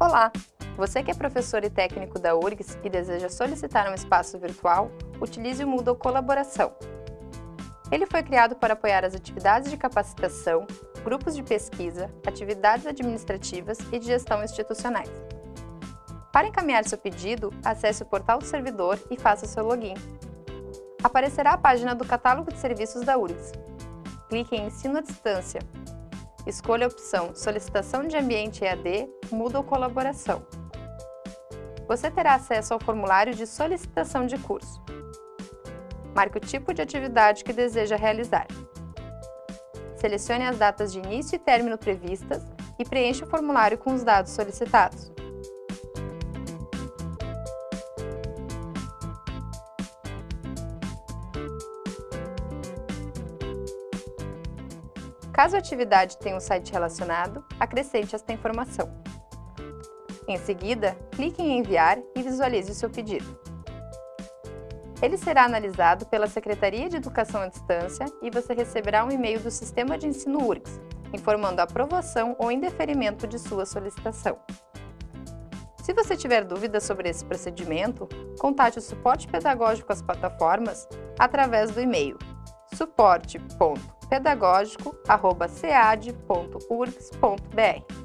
Olá! Você que é professor e técnico da URGS e deseja solicitar um espaço virtual, utilize o Moodle Colaboração. Ele foi criado para apoiar as atividades de capacitação, grupos de pesquisa, atividades administrativas e de gestão institucionais. Para encaminhar seu pedido, acesse o portal do servidor e faça seu login. Aparecerá a página do catálogo de serviços da URGS. Clique em Ensino à Distância. Escolha a opção Solicitação de Ambiente EAD, Moodle Colaboração. Você terá acesso ao formulário de solicitação de curso. Marque o tipo de atividade que deseja realizar. Selecione as datas de início e término previstas e preencha o formulário com os dados solicitados. Caso a atividade tenha um site relacionado, acrescente esta informação. Em seguida, clique em Enviar e visualize o seu pedido. Ele será analisado pela Secretaria de Educação à Distância e você receberá um e-mail do Sistema de Ensino URGS, informando a aprovação ou indeferimento de sua solicitação. Se você tiver dúvidas sobre esse procedimento, contate o suporte pedagógico às plataformas através do e-mail suporte.pedagógico.cead.urgs.br.